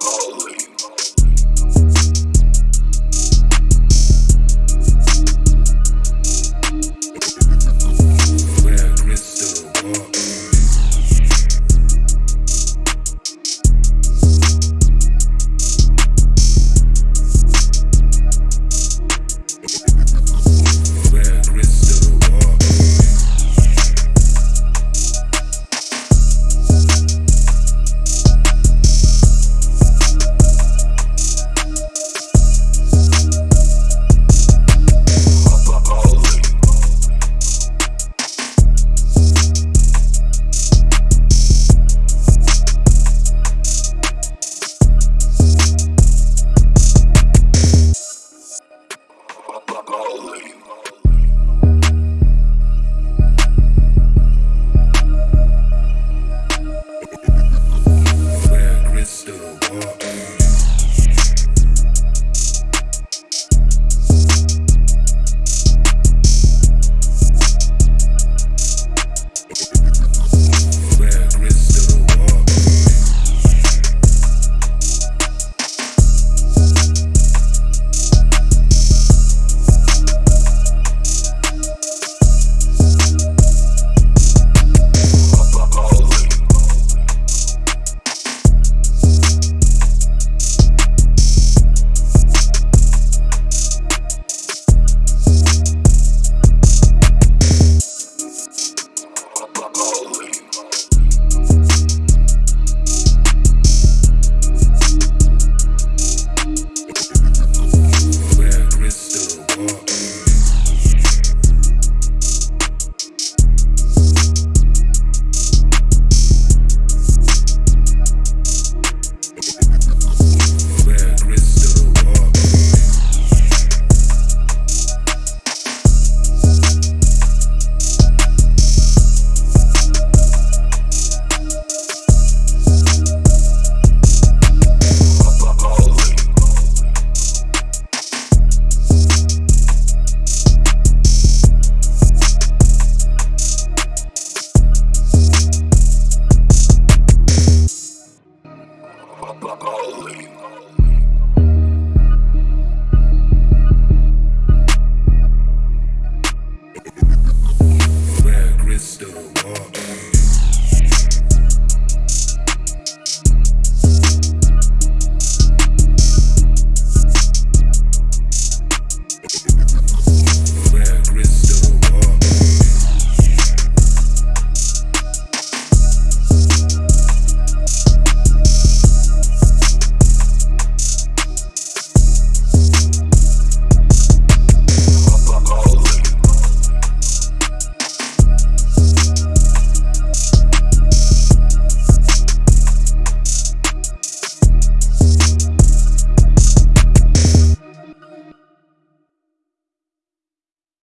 body. Golly. crystal ball.